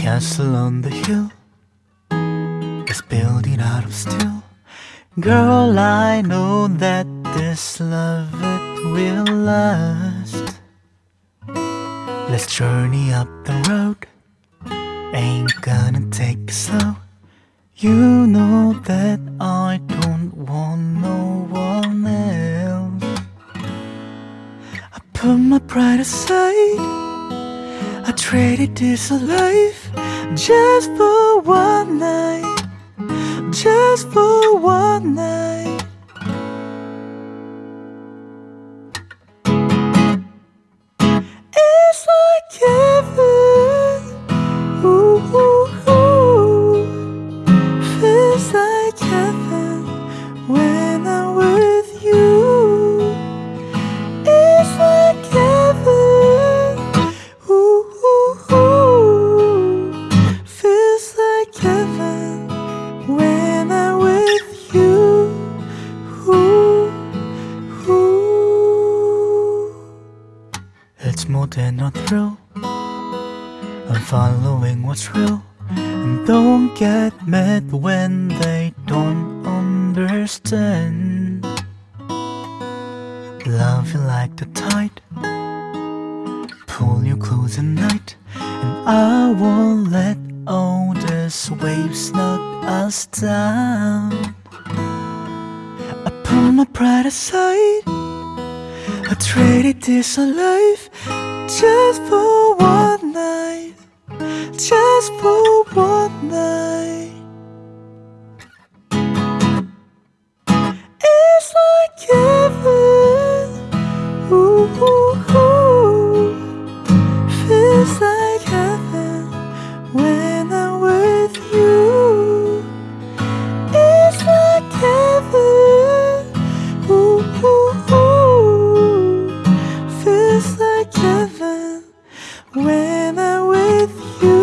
castle on the hill is building out of steel. Girl, I know that this love it will last. Let's journey up the road. Ain't gonna take slow. You know that I don't want no one else. I put my pride aside. I traded this life just for one night, just for one night. It's more than a thrill. I'm following what's real. And don't get mad when they don't understand. Love you like the tide pull you close at night And I won't let all these waves knock us down I put my pride aside I traded this life Just for one night. Just for one night when I'm with you.